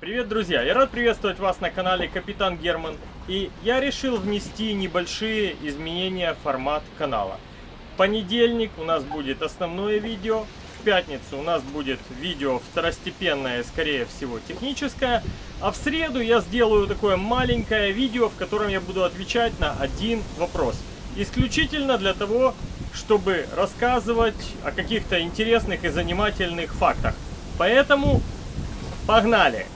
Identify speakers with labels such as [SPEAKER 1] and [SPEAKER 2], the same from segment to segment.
[SPEAKER 1] Привет, друзья! Я рад приветствовать вас на канале Капитан Герман. И я решил внести небольшие изменения в формат канала. В понедельник у нас будет основное видео. В пятницу у нас будет видео второстепенное, скорее всего, техническое. А в среду я сделаю такое маленькое видео, в котором я буду отвечать на один вопрос. Исключительно для того, чтобы рассказывать о каких-то интересных и занимательных фактах. Поэтому погнали!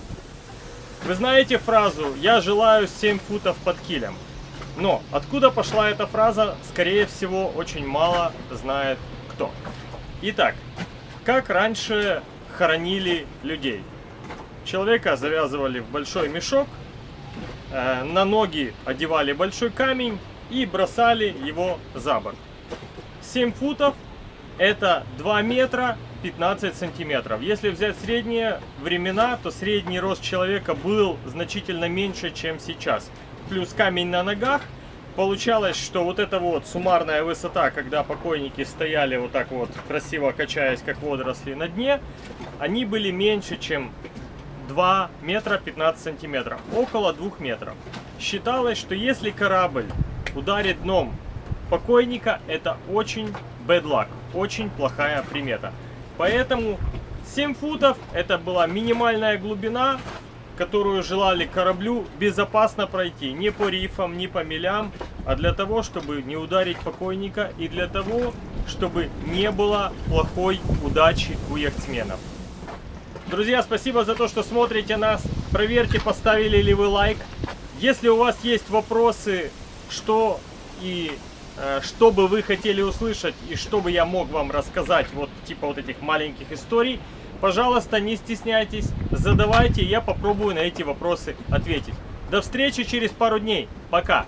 [SPEAKER 1] Вы знаете фразу «Я желаю 7 футов под килем». Но откуда пошла эта фраза, скорее всего, очень мало знает кто. Итак, как раньше хоронили людей? Человека завязывали в большой мешок, э, на ноги одевали большой камень и бросали его за борт. 7 футов это 2 метра 15 сантиметров. Если взять средние времена, то средний рост человека был значительно меньше, чем сейчас. Плюс камень на ногах. Получалось, что вот эта вот суммарная высота, когда покойники стояли вот так вот, красиво качаясь, как водоросли на дне, они были меньше, чем 2 метра 15 сантиметров. Около 2 метров. Считалось, что если корабль ударит дном покойника, это очень bad luck, очень плохая примета. Поэтому 7 футов это была минимальная глубина, которую желали кораблю безопасно пройти. Не по рифам, не по мелям, а для того, чтобы не ударить покойника и для того, чтобы не было плохой удачи у яхтсменов. Друзья, спасибо за то, что смотрите нас. Проверьте, поставили ли вы лайк. Если у вас есть вопросы, что и что бы вы хотели услышать и что бы я мог вам рассказать, вот типа вот этих маленьких историй, пожалуйста, не стесняйтесь, задавайте, я попробую на эти вопросы ответить. До встречи через пару дней. Пока!